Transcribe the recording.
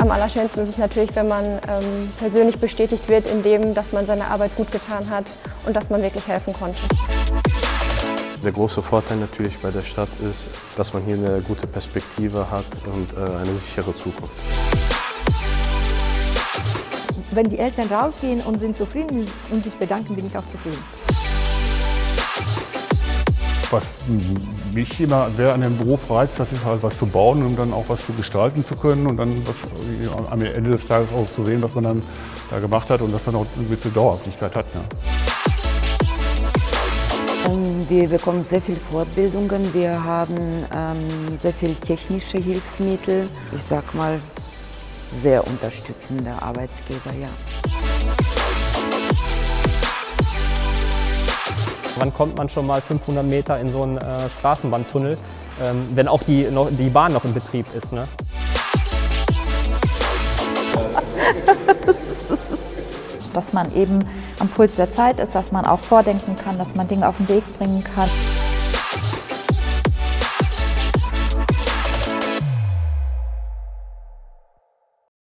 am allerschönsten ist es natürlich, wenn man ähm, persönlich bestätigt wird in dem, dass man seine Arbeit gut getan hat und dass man wirklich helfen konnte. Der große Vorteil natürlich bei der Stadt ist, dass man hier eine gute Perspektive hat und äh, eine sichere Zukunft. Wenn die Eltern rausgehen und sind zufrieden und sich bedanken, bin ich auch zufrieden. Was mich immer sehr an dem Beruf reizt, das ist halt was zu bauen und dann auch was zu gestalten zu können und dann was am Ende des Tages auch zu sehen, was man dann da gemacht hat und das dann auch eine gewisse Dauerhaftigkeit hat. Ja. Wir bekommen sehr viele Fortbildungen, wir haben ähm, sehr viele technische Hilfsmittel. Ich sag mal, sehr unterstützende Arbeitsgeber, ja. Wann kommt man schon mal 500 Meter in so einen äh, Straßenbahntunnel, ähm, wenn auch die, noch, die Bahn noch in Betrieb ist? Ne? dass man eben am Puls der Zeit ist, dass man auch vordenken kann, dass man Dinge auf den Weg bringen kann.